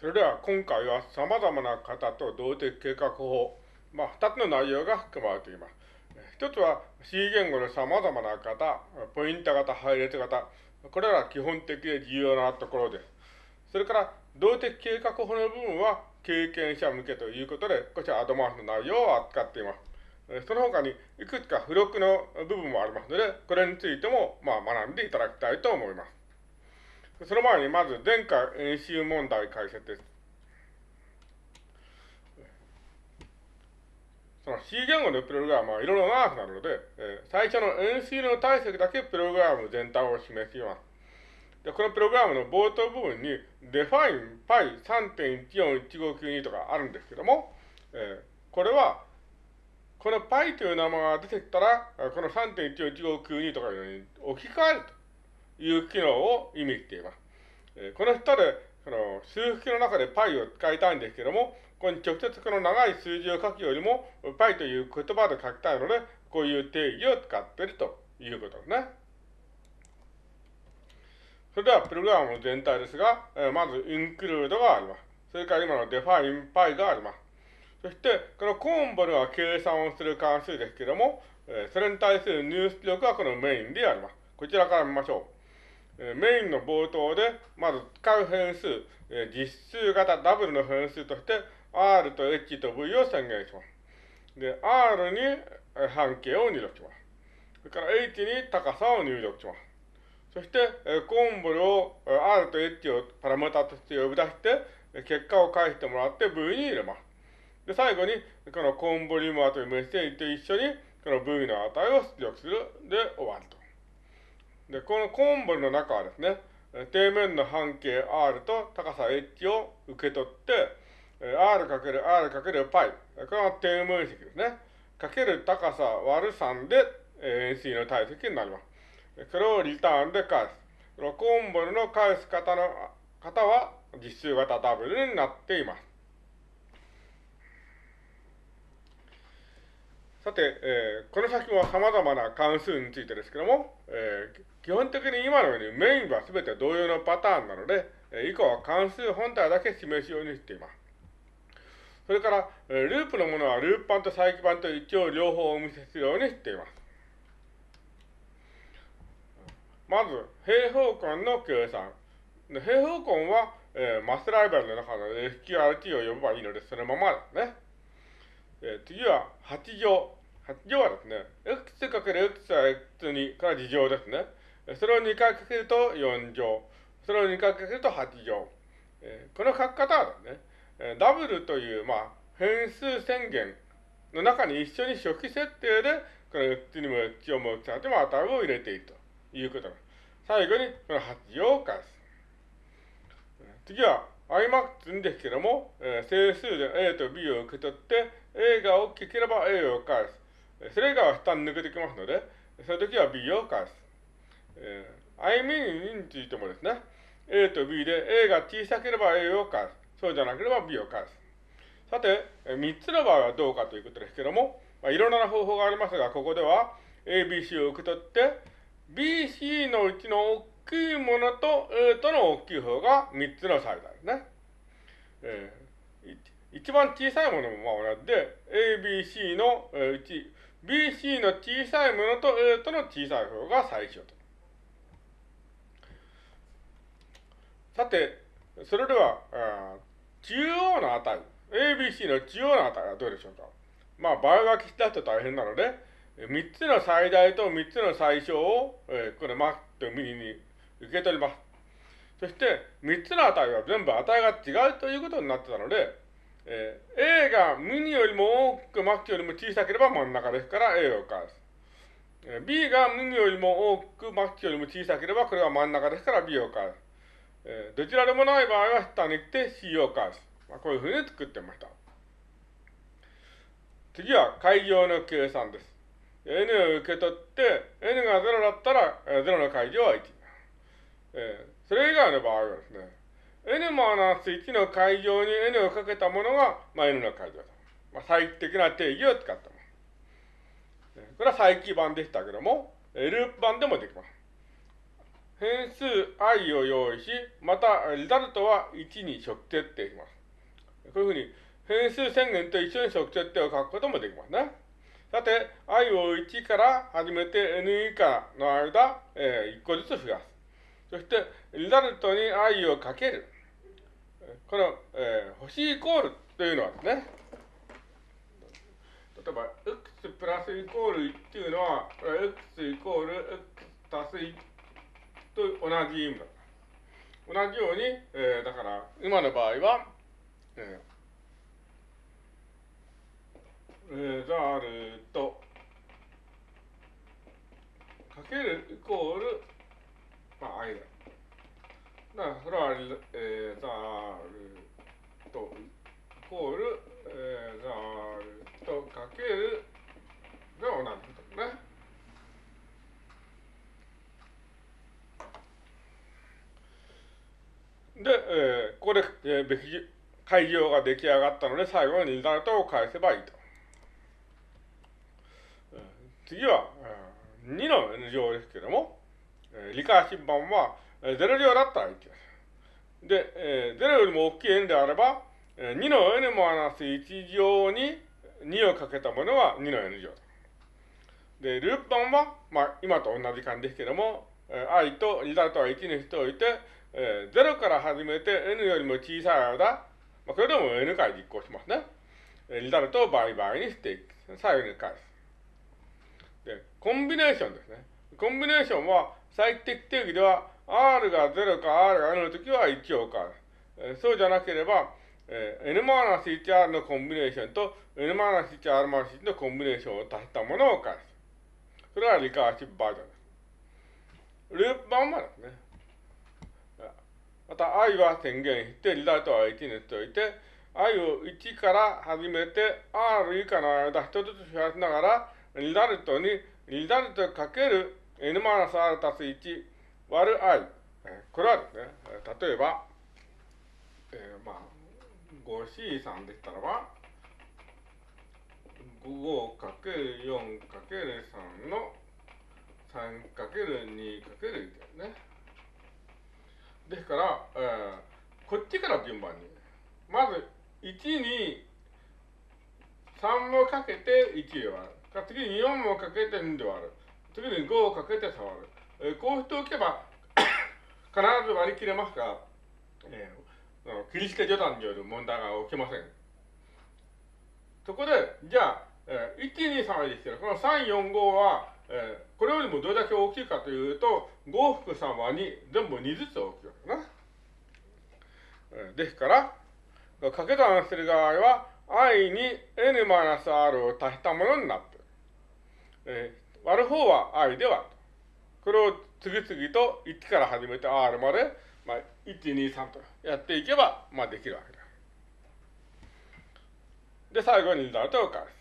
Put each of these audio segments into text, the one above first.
それでは今回は様々な型と動的計画法、まあ、二つの内容が含まれています。一つは C 言語の様々な型、ポインタ型、配列型、これら基本的で重要なところです。それから動的計画法の部分は経験者向けということで、こちらアドバンスの内容を扱っています。その他にいくつか付録の部分もありますので、これについてもまあ学んでいただきたいと思います。その前にまず前回演習問題解説です。その C 言語のプログラムはいろいろ長くなるので、えー、最初の演習の体積だけプログラム全体を示します。でこのプログラムの冒頭部分に define py3.14159 とかあるんですけども、えー、これはこの π という名前が出てきたら、この3.14159とかいうように置き換えると。いう機能を意味しています。え、この下で、その、数式の中で π を使いたいんですけども、ここに直接この長い数字を書くよりも、π という言葉で書きたいので、こういう定義を使っているということですね。それでは、プログラムの全体ですが、え、まず、インクルードがあります。それから今の defineπ があります。そして、このコンボルは計算をする関数ですけども、え、それに対する入出力はこのメインであります。こちらから見ましょう。えメインの冒頭で、まず使う変数、え実数型ダブルの変数として、R と H と V を宣言します。で、R に半径を入力します。それから H に高さを入力します。そして、コンボルを R と H をパラメータとして呼び出して、結果を返してもらって V に入れます。で、最後に、このコンボリューマーというメッセージと一緒に、この V の値を出力するで終わると。で、このコンボルの中はですね、底面の半径 r と高さ h を受け取って、r かける r かける π。これは底面積ですね。かける高さ割る3で、円錐の体積になります。それをリターンで返す。このコンボルの返す方の、方は実数型ダブルになっています。さて、えー、この先も様々な関数についてですけども、えー、基本的に今のようにメインは全て同様のパターンなので、以降は関数本体だけ示すようにしています。それから、ループのものはループ版と再起版と一応両方お見せするようにしています。まず、平方根の計算。平方根は、えー、マスライバルの中の SQRT を呼べばいいので、そのままですね。えー、次は、8乗。8乗はですね、x かける x は x2 から2乗ですね。それを2回かけると4乗。それを2回かけると8乗。えー、この書き方はですね、ダブルという、まあ、変数宣言の中に一緒に初期設定で、この x にも x 乗も x 値も値を入れているということです。最後に、この8乗を返す。次は、imax ですけども、えー、整数で A と B を受け取って、A が大きければ A を返す。それ以外は下に抜けてきますので、その時は B を返す。えー、I mean についてもですね、A と B で A が小さければ A を返す。そうじゃなければ B を返す。さて、3つの場合はどうかということですけども、まあ、いろんな方法がありますが、ここでは ABC を受け取って、BC のうちの大きいものと A との大きい方が3つの最大ですね。えー、一番小さいものもまあ同じで、ABC のうち、BC の小さいものと A との小さい方が最小と。さて、それでは、中央の値、ABC の中央の値はどうでしょうか？まあ、倍書きしたと大変なので、3つの最大と3つの最小を、えー、これマックと右に受け取ります。そして、3つの値は全部値が違うということになってたので、えー、A がミニよりも多く、マックよりも小さければ真ん中ですから A を返す。えー、B がミニよりも多く、マックよりも小さければこれは真ん中ですから B を返す。えー、どちらでもない場合は下に行って C を返す。まあ、こういうふうに作ってました。次は会場の計算です。N を受け取って、N が0だったら、0の会場は1。えー、それ以外の場合はですね、N マイナス1の会場に N をかけたものが、まあ、N の会場だ。まあ、最適的な定義を使ってます。これは再起版でしたけども、ループ版でもできます。変数 i を用意し、また、リザルトは1に直接定します。こういうふうに、変数宣言と一緒に直接定を書くこともできますね。さて、i を1から始めて n 以下の間、えー、1個ずつ増やす。そして、リザルトに i をかける。この、えー、星イコールというのはですね、例えば、x プラスイコール1っていうのは、これ x イコール x 足す1じ意味だ。同じように、えー、だから、今の場合は、えー、ザールと、かけるイコール、まあ、i だ。だから、それは、えー、ザールと、イコール、えー、ザールとかけるが同じことね。で、えー、ここで、えー、べき会場が出来上がったので、最後にリザルトを返せばいいと。次は、2の N 乗ですけども、えー、理解審判は、えー、0乗だったらいいです。で、えー、0よりも大きい N であれば、えー、2の N-1 乗に2をかけたものは2の N 乗で、ループ版は、まあ、今と同じ感じですけども、えー、i とリザルトは1にしておいて、えー、0から始めて n よりも小さい間、まあ、これでも n 回実行しますね。リザルトを倍々にしていく。最後に返す。で、コンビネーションですね。コンビネーションは、最適定義では、r が0か r が n の時は1を返す。えー、そうじゃなければ、えー、n-1r のコンビネーションと n-1r-1 のコンビネーションを足したものを返す。それはリカーシブバージョンです。ループ版はですね。また i は宣言して、リザルトは1にしておいて、i を1から始めて、r 以下の間一つずつ増やしながら、リザルトに、リザルトかける n-r 足す1割る i。これはですね、例えば、えー、まあ、5c3 でしたらば、5かける4かける3の3かける2かける1です。から、えー、こっちから順番に。まず、1に3をかけて1で割る。次に4をかけて2で割る。次に5をかけて3割る。えー、こうしておけば 必ず割り切れますから、えー、切り捨て序断による問題が起きません。そこで、じゃあ、えー、1、2、3ですけど、この3、4、5は、えー、これよりもどれだけ大きいかというと、5福3は2、全部2ずつ大きい。ですから、掛け算する場合は、i に n-r を足したものになっている。えー、割る方は i で割る。これを次々と1から始めて r まで、まあ、1、2、3とやっていけば、まあできるわけだ。で、最後にリザルトを返す。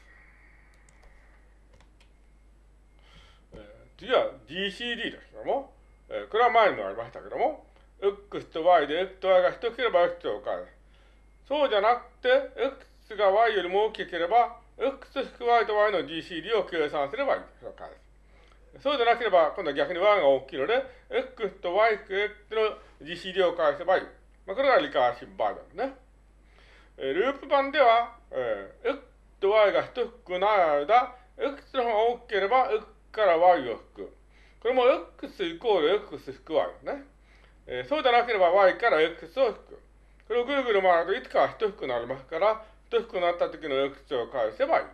次は GCD ですけども、えー、これは前にもありましたけども、X と Y で X Y が等しければ X を返す。そうじゃなくて、X が Y よりも大きければ、x-y と Y の GCD を計算すればいい。そ返す。そうじゃなければ、今度は逆に Y が大きいので、X と Y 引く X の GCD を返せばいい。まあ、これがリカーシブバージョンね。えー、ループ版では、えー、X と Y が等しくない間、X の方が大きければ、X から y を引く。これも x イコール x 引く y ね。えー、そうでなければ y から x を引く？これをぐるぐる回るといつかは等しくなりますから、等しくなった時の x を返せばいい。